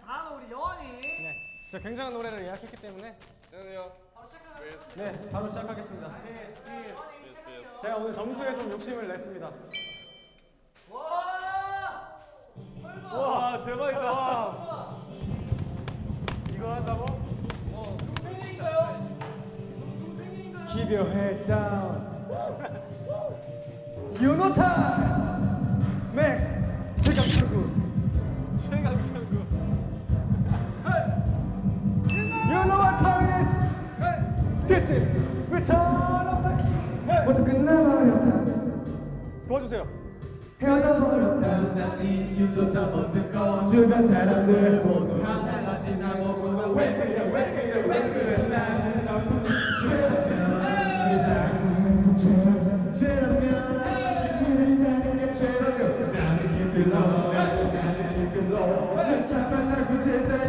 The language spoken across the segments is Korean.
다음은 우리 여원이. 네, 제가 굉장한 노래를 예약했기 때문에 안녕하세요. 네, 바로 시작하겠습니다. 제가 오늘 점수에 좀 욕심을 냈습니다. 와! 와, 대박이다. 이거 한다고? 동생인가요? 동생인가요? Keep your head down. You know time. 모두 끝나버렸다. 도와주세요. 헤어져 버렸다. 난 이유조차 못 듣고 주변 사람들 모두 하나가 지나보고 왜 그래 왜 그래 왜 그래? 나는 너무 죄송해 이 사람은 죄송해 죄송해 지치는 게 죄송해 나는 low 나는 low 난 차단하고 제자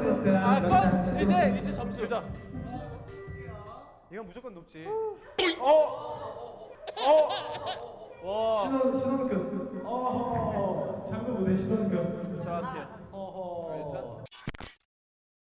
100% 아, 건, 이제 이제 점수. 자. 이건 무조건 높지. 어. 어. 와. 신원 신원급. 어. 장구 무대 신원급. 잘한대. 어허.